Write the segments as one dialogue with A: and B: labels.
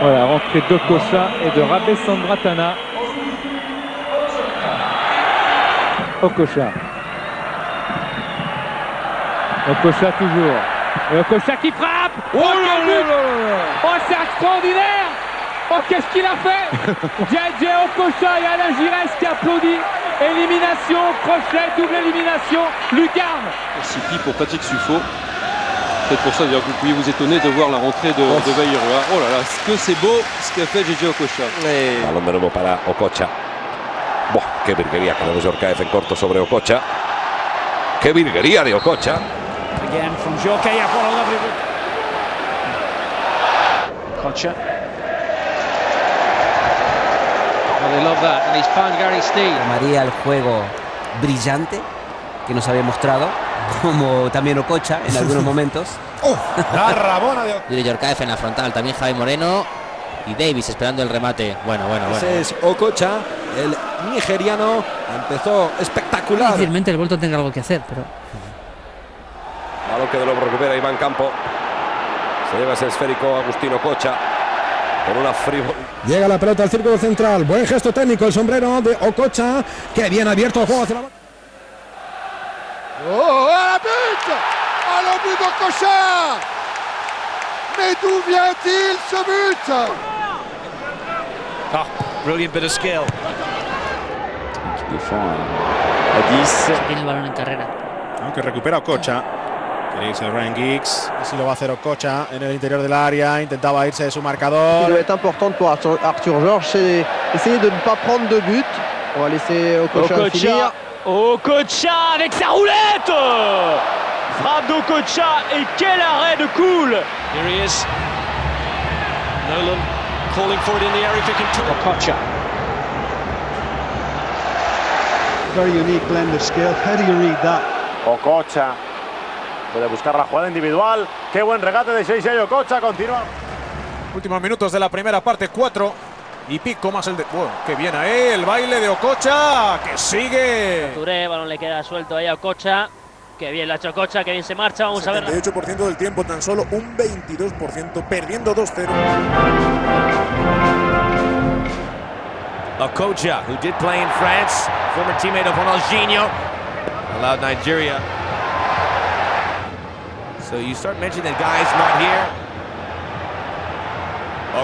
A: Voilà, rentrée de et de Rabé Sandratana. Okocha. Okocha toujours. Et Okocha qui frappe
B: Oh là
A: quel but
B: là là là
A: Oh, c'est extraordinaire Oh, qu'est-ce qu'il a fait JJ Okocha et Alain Giresse qui applaudit. Élimination, crochet, double élimination, lucarne.
C: Sipi pour Patrick Suffo. Peut-être pour ça d'ailleurs que vous pouviez vous étonner de voir la rentrée de, de Bayrua. Oh là là, ce que c'est beau ce qu'a fait JJ Okocha.
D: Balón de nuevo para Ococha. Buah, qué virguería con el Yorkaev en corto sobre Ococha. Qué virguería de Ococha.
E: Again from Jorkaev, what a lovely... Kocha.
C: Well, they love that. And he's found Gary Steele.
F: María el juego brillante que nos había mostrado, como también Ococha en algunos momentos.
B: La Rabona de
G: Yuri Yorkaev en la frontal, también Javi Moreno y Davis esperando el remate. Bueno, bueno, bueno.
H: Ese es Ococha, el nigeriano. Empezó espectacular.
I: Difícilmente el Bolton tenga algo que hacer, pero
D: Balón que de nuevo recupera Iván Campo. Se lleva ese esférico Agustino Ococha. Con una frívol.
J: Llega la pelota al círculo central. Buen gesto técnico. El sombrero de Ococha. Que bien abierto el juego hacia la.
B: Oh, à la but À le but de Cocha Mais d'où vient-il ce but
E: Ah, brilliant bit of skill.
I: tiene el balón en carrera.
K: Aunque recupera Ococha. Quería irse Ryan Giggs. Así lo va a hacer Ococha en el interior del área. Intentaba irse de su
L: qui
K: marcador.
L: doit être importante pour Arthur, Georges, c'est essayer de ne pas prendre de but. On va laisser Okocha finir.
E: Okocha avec sa roulette Frappe d'Okocha et quel arrêt de cool Here he is. Nolan calling for it in the area if he can turn. Okocha.
B: Very unique blend of skill. How do you read that?
M: Ococha. Puede buscar la jugada individual. Qué buen regate de Sheisei Ococha. Continúa.
K: Últimos minutos de la primera parte, cuatro y pico más el de. Bueno, qué bien ahí, el baile de Ococha, que sigue.
I: Touré, balón le queda suelto ahí a Ococha. Que bien la ha hecho Ococha, que bien se marcha. Vamos a ver.
K: 78% del tiempo, tan solo un 22%, perdiendo 2-0.
E: Okocha, who did play in France, former teammate of Ronaldinho, allowed Nigeria. So you start mentioning that guys not here.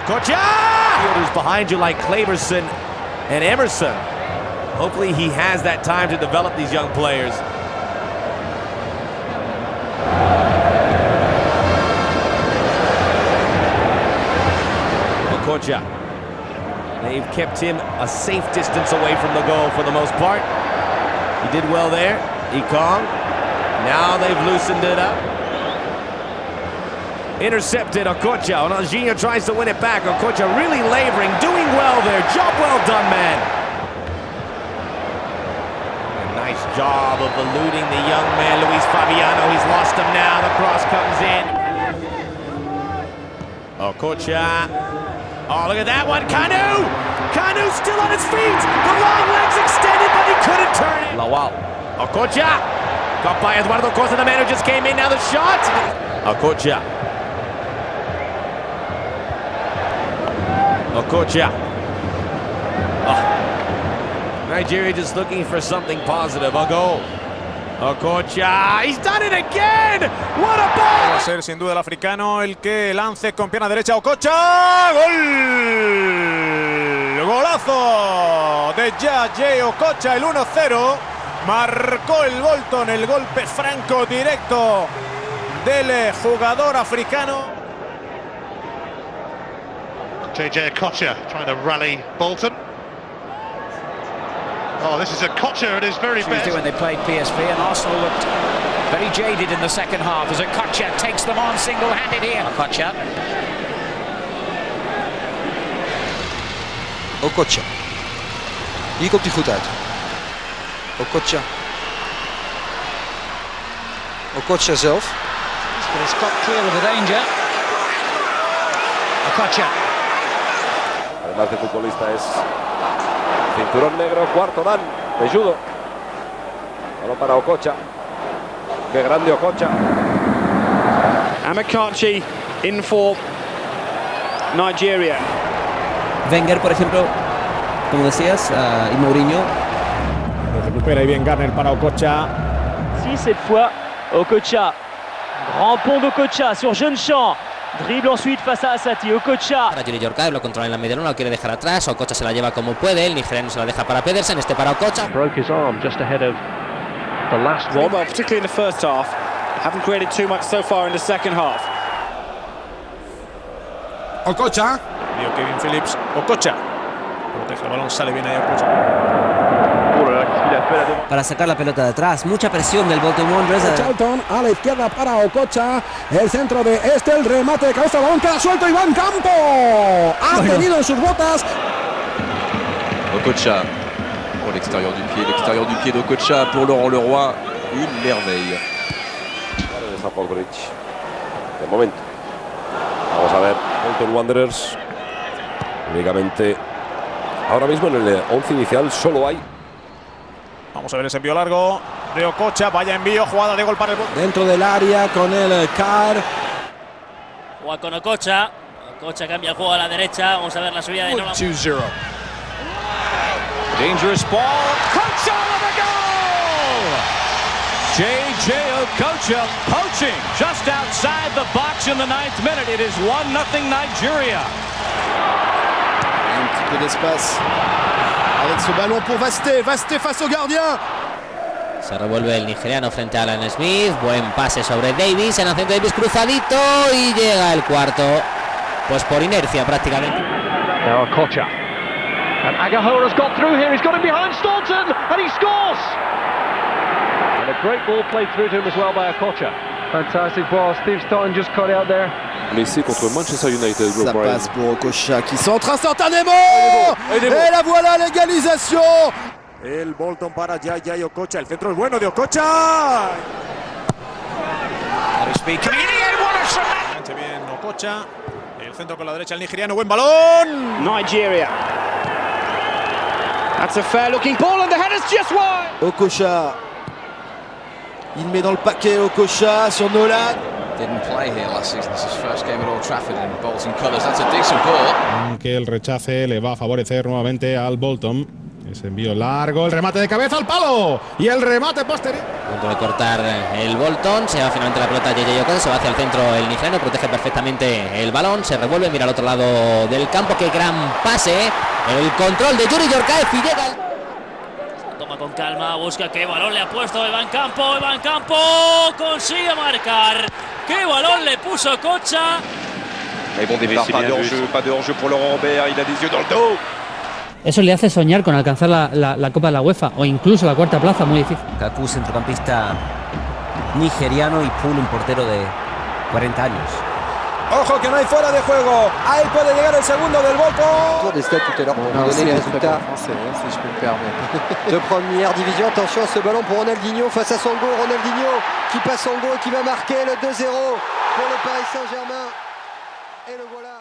E: Okocha! Fielders behind you like Claverson and Emerson. Hopefully he has that time to develop these young players. Okocha. They've kept him a safe distance away from the goal for the most part. He did well there. Ekong. Now they've loosened it up. Intercepted Okocha. and Ronaldinho tries to win it back. Okocha really laboring, doing well there. Job well done, man. A nice job of eluding the young man, Luis Fabiano. He's lost him now. The cross comes in. Okocha. Oh, look at that one. Kanu! Kanu still on his feet. The long legs extended, but he couldn't turn it. Lawal. Okocha. Got by Eduardo Costa, the man who just came in. Now the shot. Okocha. Okocha. Oh. Nigeria just looking for something positive. A goal. Okocha. He's done it again. What a ball.
K: Va a ser sin duda el africano el que lance con pierna derecha Ococha. ¡Gol! Golazo de Yaye Ococha, el 1-0. Marcó el Bolton el golpe franco directo del jugador africano.
B: JJ Kocha trying to rally Bolton. Oh, this is a Kocha at his very
E: Tuesday
B: best.
E: when they played PSV and Arsenal looked very jaded in the second half as a Okocha takes them on single-handed here. Okocha.
H: Okocha. Hier komt hij goed uit. Okocha. Okocha zelf.
E: But it's got clear of the danger. Okocha.
D: Además de futbolista es cinturón negro, cuarto dan, de judo. Balón para Ococha. Qué grande Ococha.
N: Amakarchi in for Nigeria.
F: Wenger, por ejemplo, como decías, ah, y Mourinho.
K: Recupera y bien Garner para Okocha.
O: Si cette fois, Okocha. Grand pont d'Okocha sur Jeune Champ. Dribble ensuite face à Asati. Okocha.
G: Para Yuri Yorkaev, lo controla en la media luna, lo quiere dejar atrás. Okocha se la lleva como puede. El nigeriano se la deja para Pedersen. Este para Okocha.
N: Broke his arm just ahead of the last one.
P: Well, particularly in the first half. Haven't created too much so far in the second half.
J: Okocha.
K: Dio Kevin Phillips. Okocha. Protege el balón, sale bien ahí Okocha.
F: Para sacar la pelota de atrás. Mucha presión del Bolton Wanderers.
J: Charlton a la izquierda para Ococha. El centro de este, el remate de cabeza, balón queda suelto. Iván Campo ha
F: Bueno.
J: tenido en sus botas.
C: Okocha pour l'extérieur du pied, l'extérieur du pied d'Okocha pour Laurent Leroy, une merveille.
D: de San Podgoric. De momento. Vamos a ver. Bolton Wanderers. Únicamente. Ahora mismo en el 11 inicial solo hay.
K: Vamos a ver ese envío largo de Okocha. Vaya envío, jugada de gol para el.
J: Dentro del área con el CAR.
I: Juega con Ococha. Ococha cambia el juego a la derecha. Vamos a ver la subida de Nolan.
K: 2-0. Dangerous ball. Okocha with a goal! J.J. Okocha poaching just outside the box in the ninth minute. It is 1 0 Nigeria.
Q: Un petit peu d'espace avec ce ballon pour Vasté. Vasté face au gardien.
G: Se revuelve el nigeriano frente a Alan Smith. Buen pase sobre Davis. En Anthony Davis cruzadito. Y llega el cuarto. Pues por inercia prácticamente.
N: Now Okocha. And Agahora's got through here. He's got him behind Staunton. And he scores. And a great ball played through to him as well by Okocha. Fantastic ball. Steve Staunton just cut out there.
C: Blessé contre Manchester United,
Q: Ça passe pour Okocha qui centre instantanément.
C: Et
Q: Et la voilà l'égalisation.
K: El Bolton para J.J. Okocha. El centro es bueno de Okocha. Enganche bien Okocha. El centro con la derecha el nigeriano. Buen balón.
N: Nigeria. That's a fair looking ball and the header's just wide.
Q: Okocha. Il met dans le paquet Okocha sur Nolan.
R: Didn't play here last season. This is his first game at Old Trafford in Bolton colours. That's a decent ball.
J: Aunque el rechace le va a favorecer nuevamente al Bolton. Ese envío largo, el remate de cabeza al palo. Y el remate posterior.
G: Punto de cortar el Bolton, se va finalmente la pelota JJ Okocha, se va hacia el centro el nigeriano, protege perfectamente el balón, se revuelve, mira al otro lado del campo, qué gran pase, el control de Yuri Yorkaev y llega el-
I: Toma con calma, busca qué balón le ha puesto Evan Campo. Evan Campo consigue marcar. Qué balón le puso Cocha.
C: Mais bon départ, pas de hors-jeu, pas de hors-jeu pour Laurent Robert, il a des yeux dans le dos.
S: Eso le hace soñar con alcanzar la, la- la Copa de la UEFA o incluso la cuarta plaza, muy difícil.
F: Kaku, centrocampista nigeriano, y Poul, un portero de 40 años.
J: Ojo que no hay fuera de juego. Ahí puede llegar el segundo del Bolton.
L: Tour des stats tout à l'heure pour vous donner les résultats
Q: français, hein, si je peux me permettre.
L: de première division. Attention à ce ballon pour Ronaldinho face à Sango. Ronaldinho qui passe Sango et qui va marquer le 2-0 pour le Paris Saint-Germain. Et le voilà.